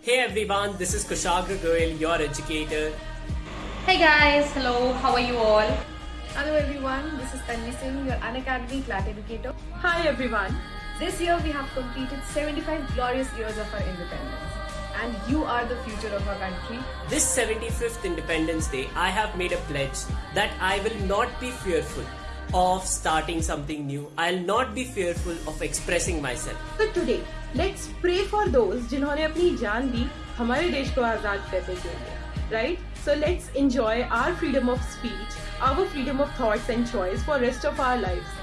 Hey everyone, this is Kushagra Goyal, your educator. Hey guys, hello, how are you all? Hello everyone, this is Tanvi Singh, your Unacademy CLAT educator. Hi everyone. This year we have completed 75 glorious years of our independence. And you are the future of our country. This 75th Independence Day, I have made a pledge that I will not be fearful of starting something new. I'll not be fearful of expressing myself. So today, let's pray for those जिन्होंने अपनी जान दी हमारे देश को आज़ाद करने के लिए. Right? So let's enjoy our freedom of speech, our freedom of thoughts and choice for rest of our lives.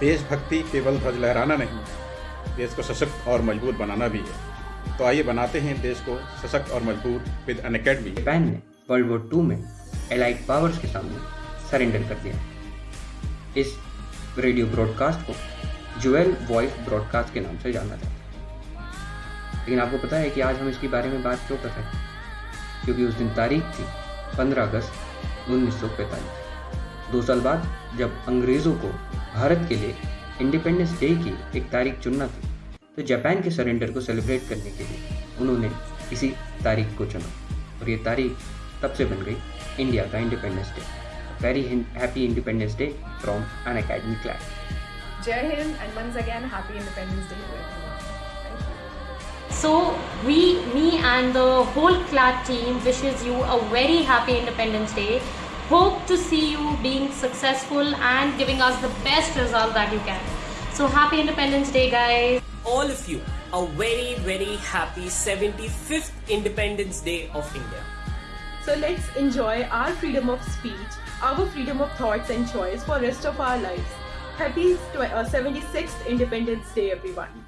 देशभक्ति केवल ध्वज लहराना नहीं देश को सशक्त और मज़बूत बनाना भी है तो आइए बनाते हैं देश को सशक्त और मज़बूत विद अन अकेडमी जापान ने वर्ल्ड वॉर टू में एलाइड पावर्स के सामने सरेंडर कर दिया इस रेडियो ब्रॉडकास्ट को, जुएल वॉइस ब्रॉडकास्ट के नाम से जाना जाता है लेकिन आपको पता है कि आज हम इसके बारे में बात क्यों कर रहे हैं? क्योंकि उस दिन तारीख थी 15 अगस्त 1945 दो साल बाद जब अंग्रेज़ों को भारत के लिए इंडिपेंडेंस डे की एक तारीख चुनना थी तो जापान के सरेंडर को सेलिब्रेट करने के लिए उन्होंने इसी तारीख को चुना। और ये तारीख तब से बन गई इंडिया का independence day very happy Independence Day from Unacademy class. Jai Hind and once again happy Independence Day to everyone. Thank you. So we, me and the whole CLAT team wishes you a very happy Independence Day. Hope to see you being successful and giving us the best result that you can. So happy Independence Day guys. All of you a very very happy 75th Independence Day of India. So let's enjoy our freedom of speech our freedom of thoughts and choice for rest of our lives. Happy uh, 76th Independence Day everyone.